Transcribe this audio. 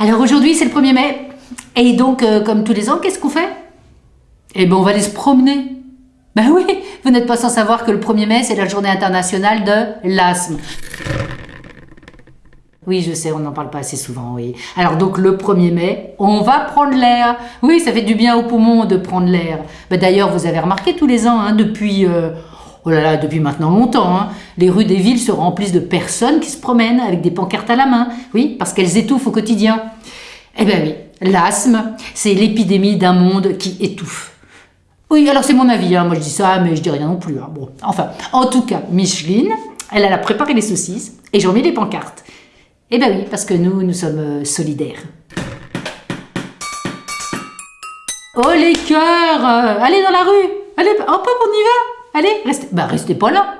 Alors aujourd'hui, c'est le 1er mai. Et donc, euh, comme tous les ans, qu'est-ce qu'on fait? Eh ben, on va aller se promener. Ben oui, vous n'êtes pas sans savoir que le 1er mai, c'est la journée internationale de l'asthme. Oui, je sais, on n'en parle pas assez souvent, oui. Alors donc le 1er mai, on va prendre l'air. Oui, ça fait du bien aux poumons de prendre l'air. Ben, D'ailleurs, vous avez remarqué tous les ans, hein, depuis... euh, Oh là là, depuis maintenant longtemps, hein, les rues des villes se remplissent de personnes qui se promènent avec des pancartes à la main, oui, parce qu'elles étouffent au quotidien. Eh bien oui, l'asthme, c'est l'épidémie d'un monde qui étouffe. Oui, alors c'est mon avis, hein, moi je dis ça, mais je dis rien non plus. hein. Bon, enfin, en tout cas, Micheline, elle, a préparé les saucisses et j'en mets les pancartes. Eh bien oui, parce que nous, nous sommes euh, solidaires. Oh les cœurs euh, Allez dans la rue Allez, hop hop, on y va Allez, restez, bah restez pas là